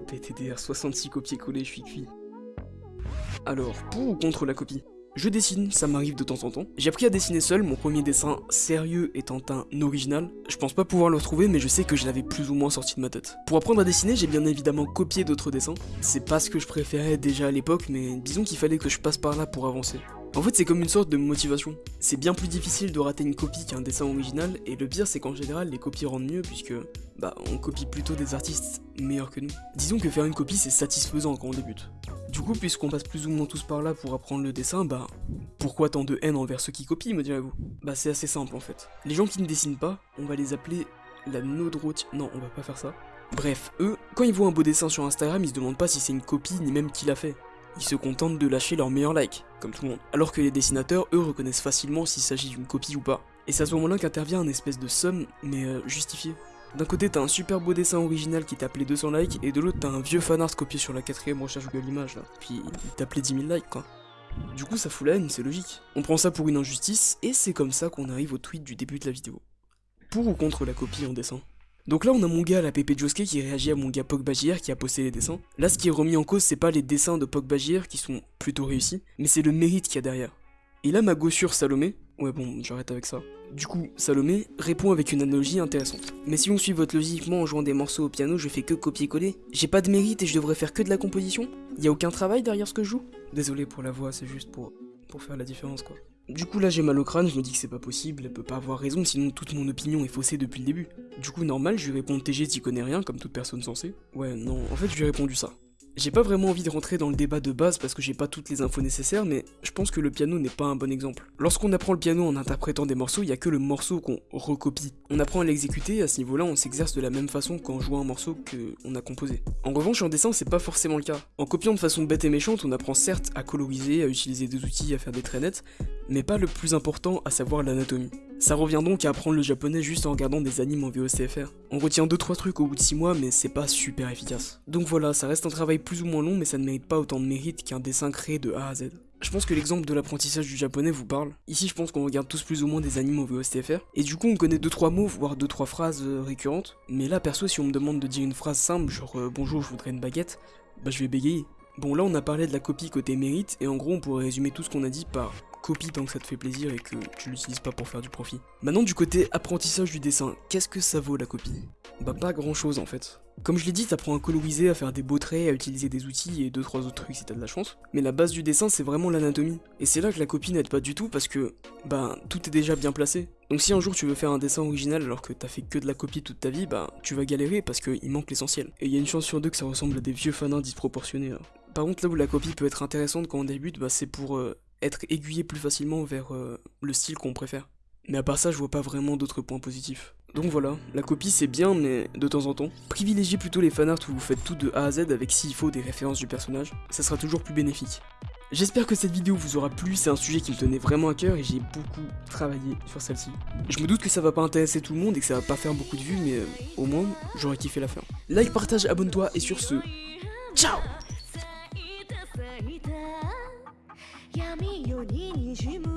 PTDR 66 copier-coller, je suis cuit. Alors, pour ou contre la copie? Je dessine, ça m'arrive de temps en temps. J'ai appris à dessiner seul, mon premier dessin sérieux étant un original. Je pense pas pouvoir le retrouver, mais je sais que je l'avais plus ou moins sorti de ma tête. Pour apprendre à dessiner, j'ai bien évidemment copié d'autres dessins. C'est pas ce que je préférais déjà à l'époque, mais disons qu'il fallait que je passe par là pour avancer. En fait, c'est comme une sorte de motivation. C'est bien plus difficile de rater une copie qu'un dessin original, et le pire, c'est qu'en général, les copies rendent mieux, puisque, bah, on copie plutôt des artistes meilleurs que nous. Disons que faire une copie, c'est satisfaisant quand on débute. Du coup, puisqu'on passe plus ou moins tous par là pour apprendre le dessin, bah, pourquoi tant de haine envers ceux qui copient, me direz-vous? Bah, c'est assez simple en fait. Les gens qui ne dessinent pas, on va les appeler la nodrotie. Non, on va pas faire ça. Bref, eux, quand ils voient un beau dessin sur Instagram, ils se demandent pas si c'est une copie ni même qui l'a fait. Ils se contentent de lâcher leur meilleur like, comme tout le monde. Alors que les dessinateurs, eux, reconnaissent facilement s'il s'agit d'une copie ou pas. Et c'est à ce moment-là qu'intervient un espèce de somme, mais euh, justifié. D'un côté, t'as un super beau dessin original qui t'a appelé 200 likes, et de l'autre, t'as un vieux fanart copié sur la quatrième recherche Google Images, là. Puis, il t'a appelé 10 000 likes, quoi. Du coup, ça fout la haine, c'est logique. On prend ça pour une injustice, et c'est comme ça qu'on arrive au tweet du début de la vidéo. Pour ou contre la copie en dessin? Donc là, on a mon gars, la Pépé Josuke, qui réagit à mon gars Pogba qui a posté les dessins. Là, ce qui est remis en cause, c'est pas les dessins de Pogba qui sont plutôt réussis, mais c'est le mérite qu'il y a derrière. Et là, ma gossure Salomé, ouais bon, j'arrête avec ça. Du coup, Salomé répond avec une analogie intéressante. Mais si on suit votre logiquement en jouant des morceaux au piano, je fais que copier-coller J'ai pas de mérite et je devrais faire que de la composition Y a aucun travail derrière ce que je joue Désolé pour la voix, c'est juste pour, pour faire la différence quoi. Du coup là j'ai mal au crâne, je me dis que c'est pas possible, elle peut pas avoir raison sinon toute mon opinion est faussée depuis le début. Du coup normal, je lui réponds TG t'y connais rien comme toute personne censée. Ouais non, en fait je lui ai répondu ça. J'ai pas vraiment envie de rentrer dans le débat de base parce que j'ai pas toutes les infos nécessaires, mais je pense que le piano n'est pas un bon exemple. Lorsqu'on apprend le piano en interprétant des morceaux, il y a que le morceau qu'on recopie. On apprend à l'exécuter, à ce niveau-là, on s'exerce de la même façon qu'en jouant un morceau qu'on a composé. En revanche, en dessin, c'est pas forcément le cas. En copiant de façon bête et méchante, on apprend certes à coloriser, à utiliser des outils, à faire des traits nets, mais pas le plus important, à savoir l'anatomie. Ça revient donc à apprendre le japonais juste en regardant des animes en VOCFR. On retient 2-3 trucs au bout de 6 mois, mais c'est pas super efficace. Donc voilà, ça reste un travail plus ou moins long, mais ça ne mérite pas autant de mérite qu'un dessin créé de A à Z. Je pense que l'exemple de l'apprentissage du japonais vous parle. Ici, je pense qu'on regarde tous plus ou moins des animes en VOCFR, et du coup, on connaît 2-3 mots, voire 2-3 phrases euh, récurrentes. Mais là, perso, si on me demande de dire une phrase simple, genre euh, bonjour, je voudrais une baguette, bah je vais bégayer. Bon là on a parlé de la copie côté mérite et en gros on pourrait résumer tout ce qu'on a dit par copie tant que ça te fait plaisir et que tu l'utilises pas pour faire du profit. Maintenant du côté apprentissage du dessin, qu'est-ce que ça vaut la copie? Bah pas grand chose en fait. Comme je l'ai dit, t'apprends à coloriser, à faire des beaux traits, à utiliser des outils et deux trois autres trucs si t'as de la chance. Mais la base du dessin c'est vraiment l'anatomie. Et c'est là que la copie n'aide pas du tout parce que, bah, tout est déjà bien placé. Donc si un jour tu veux faire un dessin original alors que t'as fait que de la copie toute ta vie, bah tu vas galérer parce qu'il manque l'essentiel. Et il y a une chance sur deux que ça ressemble à des vieux fanins disproportionnés. Par contre là où la copie peut être intéressante quand on débute, bah c'est pour euh, être aiguillé plus facilement vers euh, le style qu'on préfère. Mais à part ça, je vois pas vraiment d'autres points positifs. Donc voilà, la copie c'est bien, mais de temps en temps, privilégiez plutôt les fanarts où vous faites tout de A à Z avec s'il faut des références du personnage, ça sera toujours plus bénéfique. J'espère que cette vidéo vous aura plu, c'est un sujet qui me tenait vraiment à cœur et j'ai beaucoup travaillé sur celle-ci. Je me doute que ça va pas intéresser tout le monde et que ça va pas faire beaucoup de vues, mais euh, au moins, j'aurais kiffé la faire. Like, partage, abonne-toi et sur ce, ciao ににじむ